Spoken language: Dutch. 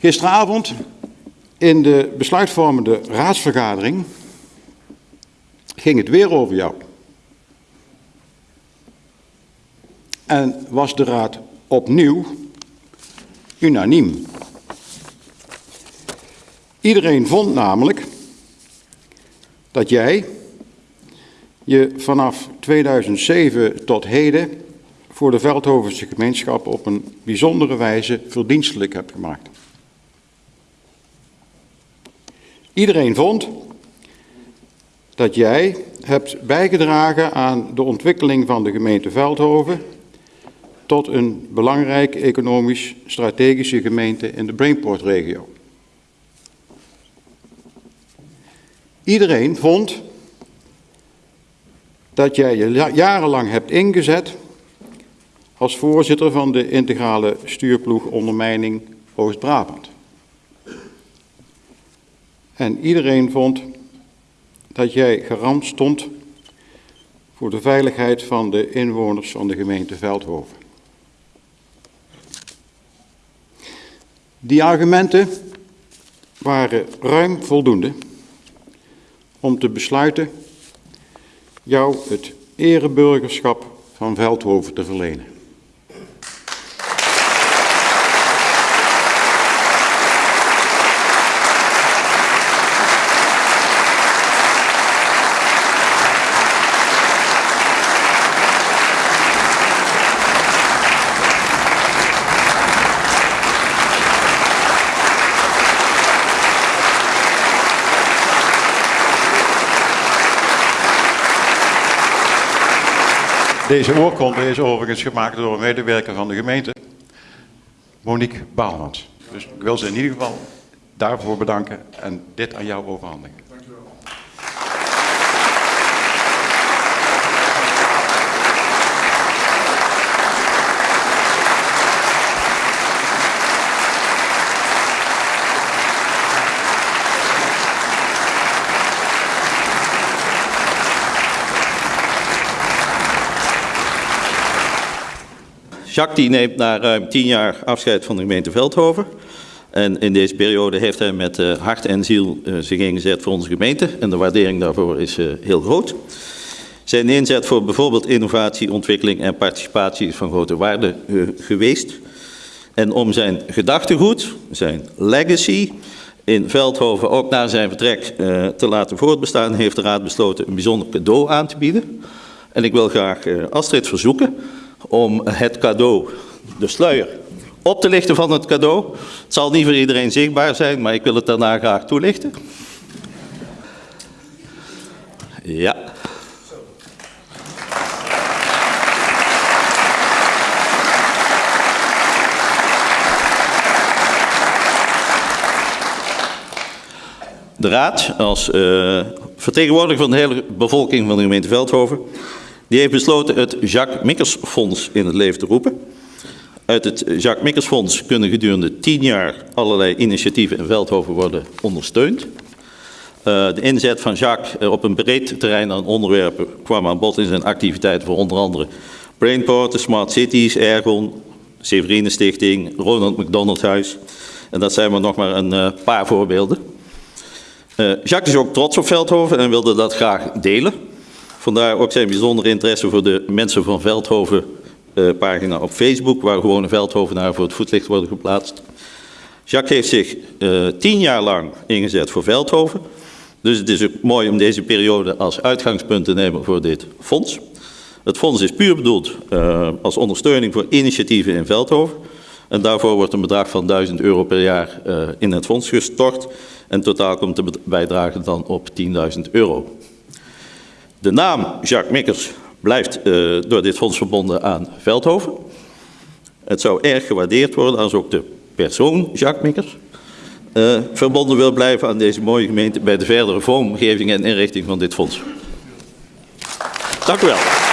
Gisteravond in de besluitvormende raadsvergadering ging het weer over jou. En was de raad opnieuw unaniem. Iedereen vond namelijk dat jij je vanaf 2007 tot heden voor de Veldhovense gemeenschap op een bijzondere wijze verdienstelijk hebt gemaakt. Iedereen vond dat jij hebt bijgedragen aan de ontwikkeling van de gemeente Veldhoven tot een belangrijke economisch strategische gemeente in de Brainport-regio. Iedereen vond dat jij je jarenlang hebt ingezet als voorzitter van de integrale stuurploeg ondermijning Oost-Brabant. En iedereen vond dat jij garant stond voor de veiligheid van de inwoners van de gemeente Veldhoven. Die argumenten waren ruim voldoende om te besluiten jou het ereburgerschap van Veldhoven te verlenen. Deze oorkonde is overigens gemaakt door een medewerker van de gemeente, Monique Baalmans. Dus ik wil ze in ieder geval daarvoor bedanken en dit aan jou overhandigen. Jacques die neemt na ruim tien jaar afscheid van de gemeente Veldhoven. En in deze periode heeft hij met uh, hart en ziel uh, zich ingezet voor onze gemeente. En de waardering daarvoor is uh, heel groot. Zijn inzet voor bijvoorbeeld innovatie, ontwikkeling en participatie is van grote waarde geweest. En om zijn gedachtegoed, zijn legacy, in Veldhoven ook na zijn vertrek te laten voortbestaan, heeft de Raad besloten een bijzonder cadeau aan te bieden. En ik wil graag Astrid verzoeken om het cadeau, de sluier, op te lichten van het cadeau. Het zal niet voor iedereen zichtbaar zijn, maar ik wil het daarna graag toelichten. Ja. De Raad, als uh, vertegenwoordiger van de hele bevolking van de gemeente Veldhoven, die heeft besloten het Jacques Mikkers Fonds in het leven te roepen. Uit het Jacques Mikkers Fonds kunnen gedurende tien jaar allerlei initiatieven in Veldhoven worden ondersteund. Uh, de inzet van Jacques op een breed terrein aan onderwerpen kwam aan bod in zijn activiteiten voor onder andere Brainport, Smart Cities, Ergon, Severine Stichting, Ronald McDonald Huis. En dat zijn maar nog maar een uh, paar voorbeelden. Jacques is ook trots op Veldhoven en wilde dat graag delen. Vandaar ook zijn bijzondere interesse voor de mensen van Veldhoven uh, pagina op Facebook, waar gewone Veldhovenaren voor het voetlicht worden geplaatst. Jacques heeft zich uh, tien jaar lang ingezet voor Veldhoven. Dus het is ook mooi om deze periode als uitgangspunt te nemen voor dit fonds. Het fonds is puur bedoeld uh, als ondersteuning voor initiatieven in Veldhoven. En daarvoor wordt een bedrag van 1000 euro per jaar in het fonds gestort. En totaal komt de bijdrage dan op 10.000 euro. De naam Jacques Mikkers blijft uh, door dit fonds verbonden aan Veldhoven. Het zou erg gewaardeerd worden als ook de persoon Jacques Mikkers uh, verbonden wil blijven aan deze mooie gemeente bij de verdere vormgeving en inrichting van dit fonds. Dank u wel.